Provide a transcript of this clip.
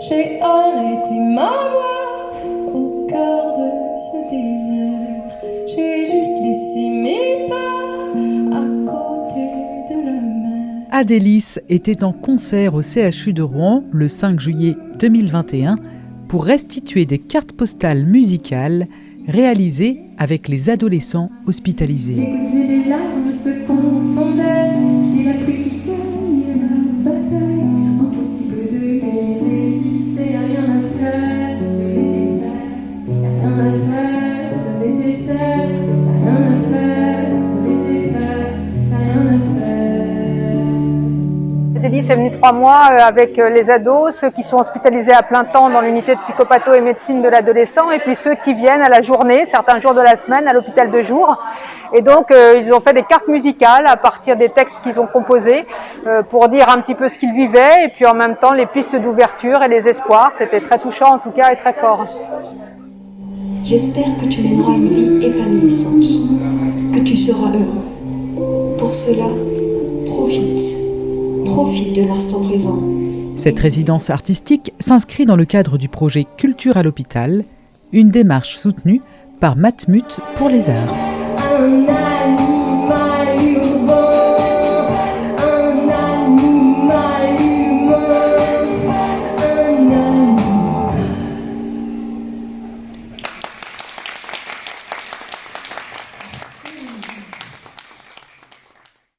J'ai arrêté ma voix au cœur de ce désert. J'ai juste laissé mes pas à côté de la mer. Adélis était en concert au CHU de Rouen le 5 juillet 2021 pour restituer des cartes postales musicales réalisées avec les adolescents hospitalisés. Les est venue trois mois euh, avec euh, les ados, ceux qui sont hospitalisés à plein temps dans l'unité de psychopatho et médecine de l'adolescent, et puis ceux qui viennent à la journée, certains jours de la semaine, à l'hôpital de jour. Et donc, euh, ils ont fait des cartes musicales à partir des textes qu'ils ont composés pour dire un petit peu ce qu'ils vivaient, et puis en même temps les pistes d'ouverture et les espoirs. C'était très touchant en tout cas et très fort. J'espère que tu mèneras une vie épanouissante, que tu seras heureux. Pour cela, profite, profite de l'instant présent. Cette résidence artistique s'inscrit dans le cadre du projet Culture à l'hôpital, une démarche soutenue par Matmut pour les arts. Un ami